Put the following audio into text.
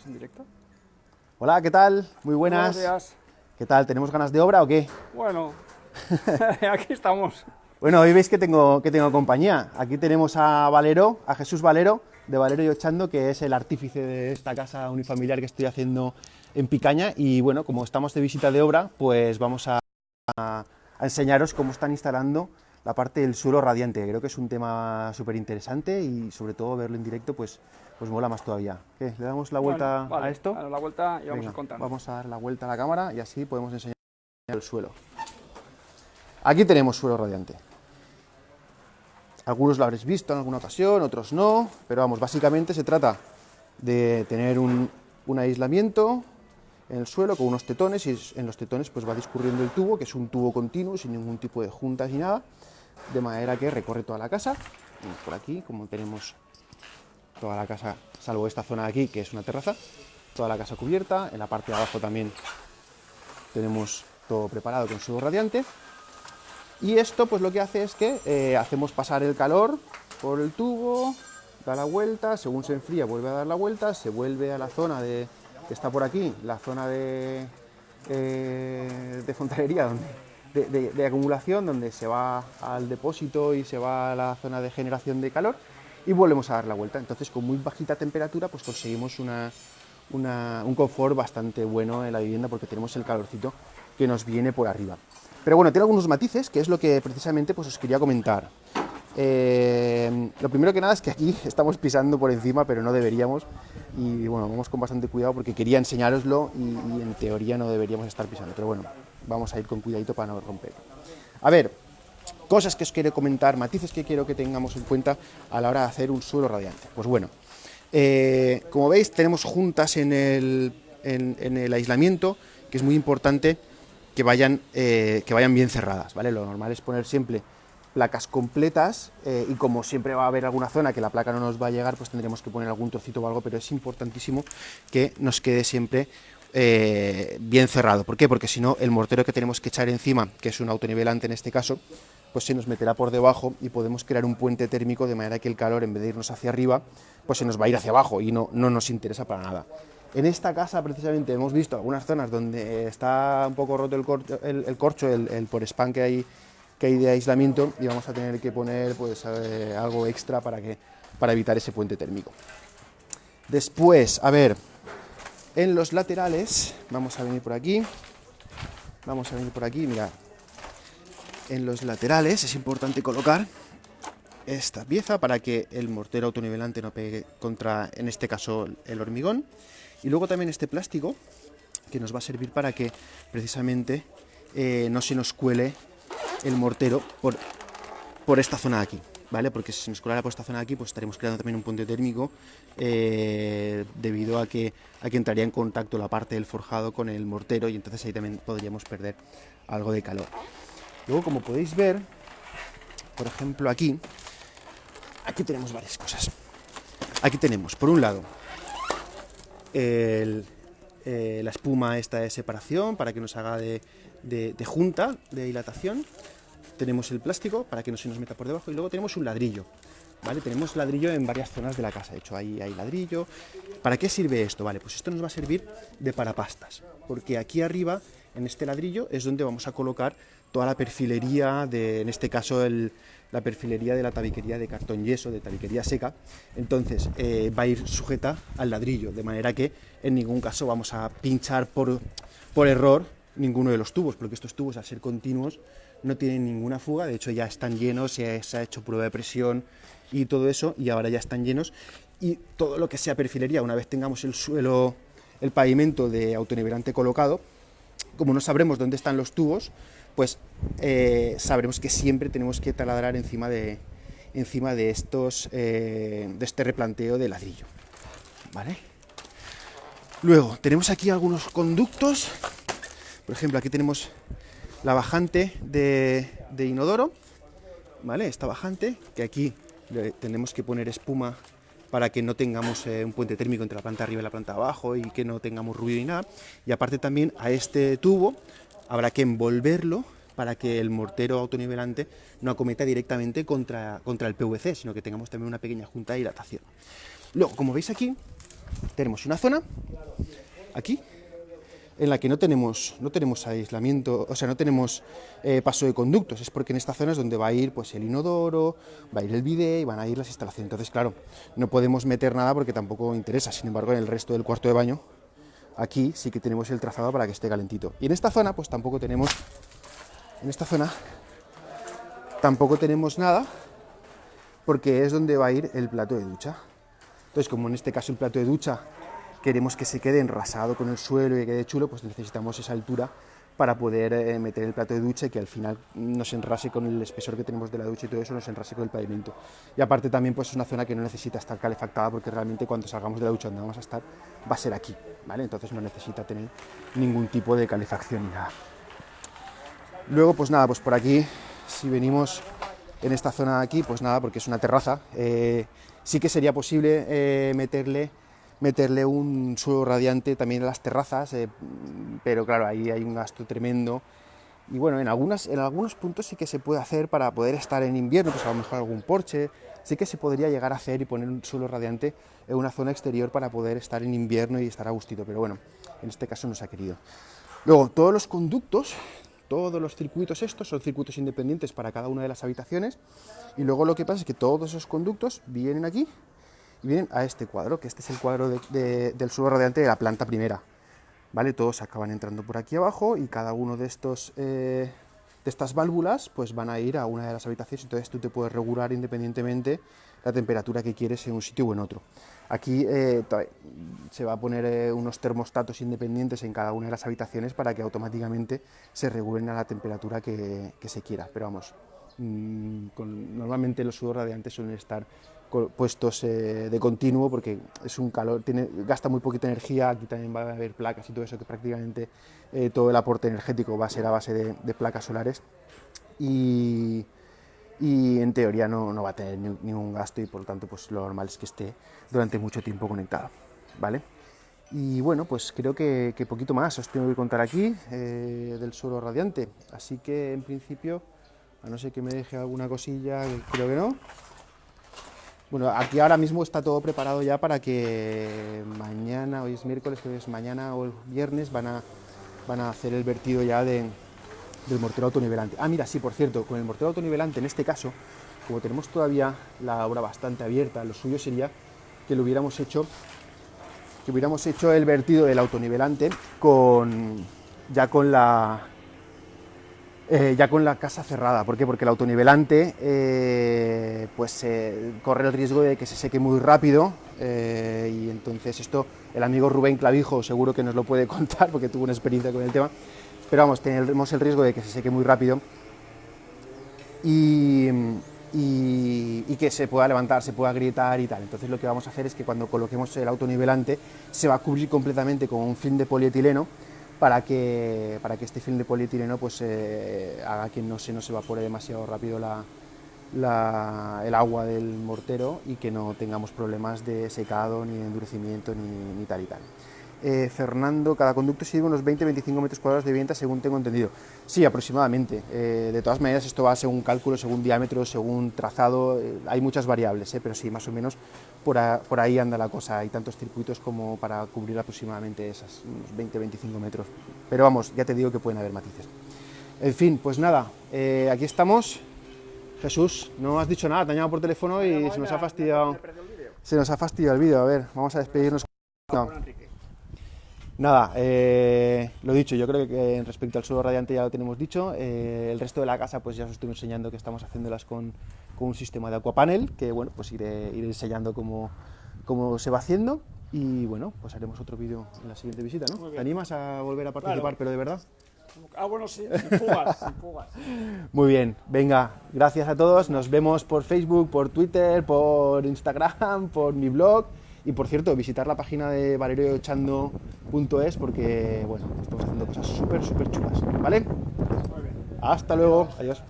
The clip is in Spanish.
¿Es en directo? Hola, ¿qué tal? Muy buenas. Buenos días. ¿Qué tal? ¿Tenemos ganas de obra o qué? Bueno, aquí estamos. Bueno, hoy veis que tengo, que tengo compañía. Aquí tenemos a Valero, a Jesús Valero, de Valero y Ochando, que es el artífice de esta casa unifamiliar que estoy haciendo en Picaña. Y bueno, como estamos de visita de obra, pues vamos a, a enseñaros cómo están instalando la parte del suelo radiante. Creo que es un tema súper interesante y sobre todo verlo en directo, pues, pues mola más todavía. ¿Qué? ¿Le damos la vuelta Bueno, vale, a esto? a la vuelta y vamos Venga, a contar. Vamos a dar la vuelta a la cámara y así podemos enseñar el suelo. Aquí tenemos suelo radiante. Algunos lo habréis visto en alguna ocasión, otros no, pero vamos, básicamente se trata de tener un, un aislamiento en el suelo con unos tetones y en los tetones pues va discurriendo el tubo, que es un tubo continuo, sin ningún tipo de juntas ni nada, de manera que recorre toda la casa. Y por aquí, como tenemos toda la casa, salvo esta zona de aquí, que es una terraza, toda la casa cubierta, en la parte de abajo también tenemos todo preparado con suelo radiante. Y esto pues lo que hace es que eh, hacemos pasar el calor por el tubo, da la vuelta, según se enfría vuelve a dar la vuelta, se vuelve a la zona de, que está por aquí, la zona de, eh, de fontanería, donde, de, de- de acumulación, donde se va al depósito y se va a la zona de generación de calor y volvemos a dar la vuelta. Entonces con muy bajita temperatura pues conseguimos una, un confort bastante bueno en la vivienda porque tenemos el calorcito que nos viene por arriba. Pero bueno, tiene algunos matices, que es lo que precisamente pues, os quería comentar. Eh, lo primero que nada es que aquí estamos pisando por encima, pero no deberíamos. Y bueno, vamos con bastante cuidado porque quería enseñároslo y en teoría no deberíamos estar pisando. Pero bueno, vamos a ir con cuidadito para no romper. A ver, cosas que os quiero comentar, matices que quiero que tengamos en cuenta a la hora de hacer un suelo radiante. Pues bueno, eh, como veis tenemos juntas en el, en- el aislamiento, que es muy importante que vayan, eh, que vayan bien cerradas, ¿vale? Lo normal es poner siempre placas completas eh, y como siempre va a haber alguna zona que la placa no nos va a llegar, pues tendremos que poner algún trocito o algo, pero es importantísimo que nos quede siempre bien cerrado. ¿Por qué? Porque si no, el mortero que tenemos que echar encima, que es un autonivelante en este caso, pues se nos meterá por debajo y podemos crear un puente térmico de manera que el calor, en vez de irnos hacia arriba, pues se nos va a ir hacia abajo y no, no nos interesa para nada. En esta casa, precisamente, hemos visto algunas zonas donde está un poco roto el, corcho, el, por spam que hay, que hay de aislamiento y vamos a tener que poner pues, eh, algo extra para, que, para evitar ese puente térmico. Después, a ver, en los laterales, vamos a venir por aquí, vamos a venir por aquí, mirad, en los laterales es importante colocar esta pieza para que el mortero autonivelante no pegue contra, en este caso, el hormigón. Y luego también este plástico que nos va a servir para que precisamente eh, no se nos cuele el mortero por, por esta zona de aquí, ¿vale? Porque si se nos colara por esta zona de aquí, pues estaremos creando también un puente térmico eh, debido a que, a que entraría en contacto la parte del forjado con el mortero y entonces ahí también podríamos perder algo de calor. Luego, como podéis ver, por ejemplo aquí, aquí tenemos varias cosas. Aquí tenemos, por un lado, el- eh, la espuma esta de separación para que nos haga de, de- junta, de dilatación. Tenemos el plástico para que no se nos meta por debajo y luego tenemos un ladrillo. ¿Vale? Tenemos ladrillo en varias zonas de la casa. De hecho, ahí hay ladrillo. ¿Para qué sirve esto? Vale, pues esto nos va a servir de parapastas. Porque aquí arriba, en este ladrillo, es donde vamos a colocar toda la perfilería de, en este caso, el- la perfilería de la tabiquería de cartón yeso, de tabiquería seca. Entonces, eh, va a ir sujeta al ladrillo, de manera que en ningún caso vamos a pinchar por, por error ninguno de los tubos, porque estos tubos, al ser continuos, no tienen ninguna fuga, de hecho ya están llenos, se, se ha hecho prueba de presión y todo eso, y ahora ya están llenos. Y todo lo que sea perfilería, una vez tengamos el suelo, el pavimento de autonivelante colocado, como no sabremos dónde están los tubos, pues eh, sabremos que siempre tenemos que taladrar encima de, encima de estos, eh, de este replanteo de ladrillo. ¿Vale? Luego, tenemos aquí algunos conductos. Por ejemplo, aquí tenemos la bajante de, inodoro. ¿Vale? Esta bajante, que aquí le tenemos que poner espuma para que no tengamos eh, un puente térmico entre la planta arriba y la planta abajo y que no tengamos ruido y nada. Y aparte también a este tubo habrá que envolverlo para que el mortero autonivelante no acometa directamente contra, contra el PVC, sino que tengamos también una pequeña junta de hidratación. Luego, como veis aquí, tenemos una zona aquí, en la que no tenemos, no tenemos aislamiento, o sea, no tenemos eh, paso de conductos, es porque en esta zona es donde va a ir pues, el inodoro, va a ir el bidé y van a ir las instalaciones. Entonces, claro, no podemos meter nada porque tampoco interesa, sin embargo, en el resto del cuarto de baño, aquí sí que tenemos el trazado para que esté calentito. Y en esta zona, pues tampoco tenemos, en esta zona, tampoco tenemos nada, porque es donde va a ir el plato de ducha. Entonces, como en este caso el plato de ducha queremos que se quede enrasado con el suelo y que quede chulo, pues necesitamos esa altura para poder eh, meter el plato de ducha y que al final nos enrase con el espesor que tenemos de la ducha y todo eso nos enrase con el pavimento. Y aparte también pues es una zona que no necesita estar calefactada porque realmente cuando salgamos de la ducha donde vamos a estar va a ser aquí, ¿vale? Entonces no necesita tener ningún tipo de calefacción ni nada. Luego pues nada, pues por aquí si venimos en esta zona de aquí, pues nada, porque es una terraza, eh, sí que sería posible eh, meterle meterle un suelo radiante también a las terrazas, eh, pero claro, ahí hay un gasto tremendo. Y bueno, en, algunas, en algunos puntos sí que se puede hacer para poder estar en invierno, pues a lo mejor algún porche, sí que se podría llegar a hacer y poner un suelo radiante en una zona exterior para poder estar en invierno y estar a gustito, pero bueno, en este caso no se ha querido. Luego, todos los conductos, todos los circuitos estos son circuitos independientes para cada una de las habitaciones y luego lo que pasa es que todos esos conductos vienen aquí y vienen a este cuadro, que este es el cuadro del suelo radiante de la planta primera. ¿Vale? Todos acaban entrando por aquí abajo y cada uno de estos eh, de estas válvulas pues van a ir a una de las habitaciones, entonces tú te puedes regular independientemente la temperatura que quieres en un sitio o en otro. Aquí eh, se va a poner eh, unos termostatos independientes en cada una de las habitaciones para que automáticamente se regulen a la temperatura que, se quiera, pero vamos, mm, normalmente los suelos radiantes suelen estar puestos eh, de continuo porque es un calor, tiene, gasta muy poquita energía, aquí también va a haber placas y todo eso que prácticamente eh, todo el aporte energético va a ser a base de, placas solares. Y, y en teoría no, no, va a tener ningún gasto y por lo tanto pues lo normal es que esté durante mucho tiempo conectado, ¿vale? Y bueno, pues creo que, que poquito más os tengo que contar aquí eh, del suelo radiante, así que en principio, a no ser que me deje alguna cosilla, creo que no, bueno, aquí ahora mismo está todo preparado ya para que mañana, hoy es miércoles, que es mañana o el viernes, van a, van a hacer el vertido ya de, del mortero autonivelante. Ah, mira, sí, por cierto, con el mortero autonivelante, en este caso, como tenemos todavía la obra bastante abierta, lo suyo sería que lo hubiéramos hecho, que hubiéramos hecho el vertido del autonivelante con, ya con la, eh, ya con la casa cerrada. ¿Por qué? Porque el autonivelante eh, pues, corre el riesgo de que se seque muy rápido eh, y entonces esto el amigo Rubén Clavijo seguro que nos lo puede contar porque tuvo una experiencia con el tema, pero vamos, tenemos el riesgo de que se seque muy rápido y, y, que se pueda levantar, se pueda grietar y tal. Entonces lo que vamos a hacer es que cuando coloquemos el autonivelante se va a cubrir completamente con un film de polietileno para que, para que este film de polietileno pues, eh, haga que no se nos evapore demasiado rápido la, el agua del mortero y que no tengamos problemas de secado, ni de endurecimiento, ni, tal y tal. Eh, Fernando, cada conducto sirve unos 20-25 metros cuadrados de vivienda, según tengo entendido. Sí, aproximadamente. Eh, de todas maneras, esto va según cálculo, según diámetro, según trazado, hay muchas variables, pero sí, más o menos por, por, ahí anda la cosa. Hay tantos circuitos como para cubrir aproximadamente esas 20-25 metros. Pero vamos, ya te digo que pueden haber matices. En fin, pues nada, eh, aquí estamos. Jesús, no has dicho nada, te han llamado por teléfono y se nos ha fastidiado. Se nos ha fastidiado el vídeo. A ver, vamos a despedirnos. Nada, eh, lo dicho, yo creo que respecto al suelo radiante ya lo tenemos dicho. Eh, el resto de la casa, pues ya os estoy enseñando que estamos haciéndolas con, con un sistema de aquapanel, que bueno, pues iré, iré enseñando cómo, cómo, se va haciendo. Y bueno, pues haremos otro vídeo en la siguiente visita, ¿no? ¿Te animas a volver a participar, pero de verdad? Ah, bueno, sí, sin fugas, sin fugas. Muy bien, venga, gracias a todos. Nos vemos por Facebook, por Twitter, por Instagram, por mi blog. Y por cierto, visitar la página de valerioechando.es porque, bueno, estamos haciendo cosas súper, súper chulas, ¿vale? Muy bien. Hasta luego, adiós.